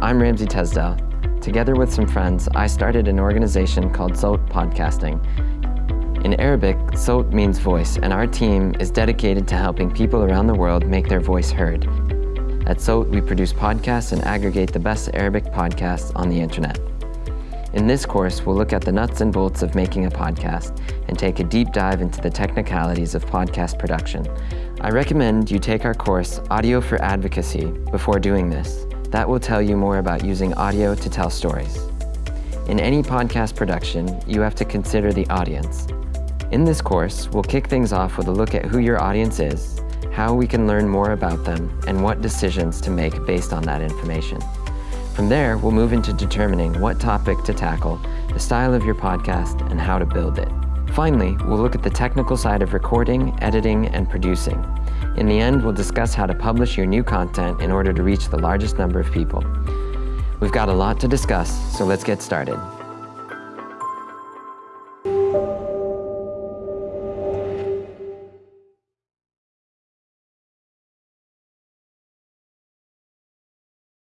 I'm Ramsey Tesdell. Together with some friends, I started an organization called Sowt Podcasting. In Arabic, Sowt means voice, and our team is dedicated to helping people around the world make their voice heard. At Sowt, we produce podcasts and aggregate the best Arabic podcasts on the internet. In this course, we'll look at the nuts and bolts of making a podcast and take a deep dive into the technicalities of podcast production. I recommend you take our course, Audio for Advocacy, before doing this. That will tell you more about using audio to tell stories. In any podcast production, you have to consider the audience. In this course, we'll kick things off with a look at who your audience is, how we can learn more about them, and what decisions to make based on that information. From there, we'll move into determining what topic to tackle, the style of your podcast, and how to build it. Finally, we'll look at the technical side of recording, editing, and producing. In the end, we'll discuss how to publish your new content in order to reach the largest number of people. We've got a lot to discuss, so let's get started.